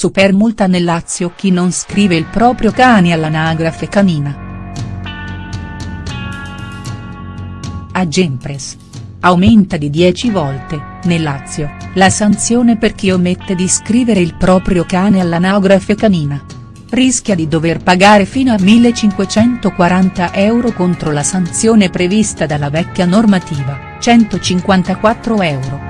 Supermulta nel Lazio chi non scrive il proprio cane all'anagrafe canina. Agempres. Aumenta di 10 volte, nel Lazio, la sanzione per chi omette di scrivere il proprio cane all'anagrafe canina. Rischia di dover pagare fino a 1540 euro contro la sanzione prevista dalla vecchia normativa, 154 euro.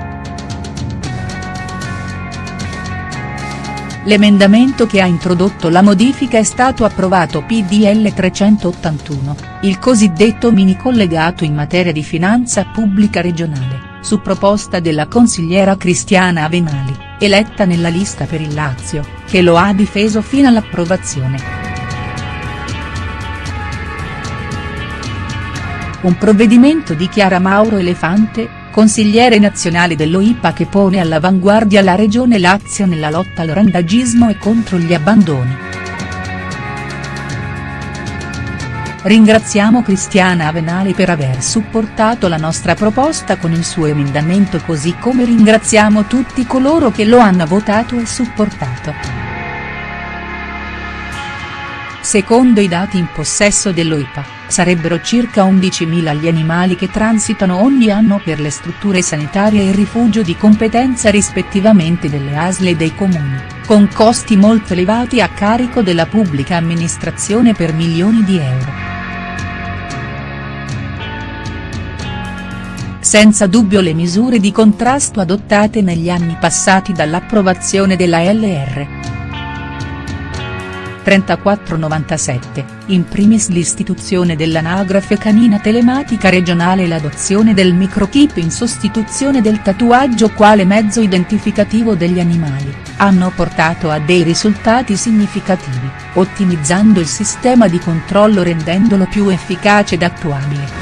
L'emendamento che ha introdotto la modifica è stato approvato PDL 381, il cosiddetto mini collegato in materia di finanza pubblica regionale, su proposta della consigliera Cristiana Avenali, eletta nella lista per il Lazio, che lo ha difeso fino all'approvazione. Un provvedimento di Chiara Mauro Elefante, consigliere nazionale dell'OIPA che pone all'avanguardia la regione Lazio nella lotta al randagismo e contro gli abbandoni. Ringraziamo Cristiana Avenali per aver supportato la nostra proposta con il suo emendamento così come ringraziamo tutti coloro che lo hanno votato e supportato. Secondo i dati in possesso dell'OIPA, sarebbero circa 11.000 gli animali che transitano ogni anno per le strutture sanitarie e rifugio di competenza rispettivamente delle ASL e dei comuni, con costi molto elevati a carico della pubblica amministrazione per milioni di euro. Senza dubbio le misure di contrasto adottate negli anni passati dall'approvazione della LR. 3497, in primis l'istituzione dell'anagrafe canina telematica regionale e l'adozione del microchip in sostituzione del tatuaggio quale mezzo identificativo degli animali, hanno portato a dei risultati significativi, ottimizzando il sistema di controllo rendendolo più efficace ed attuabile.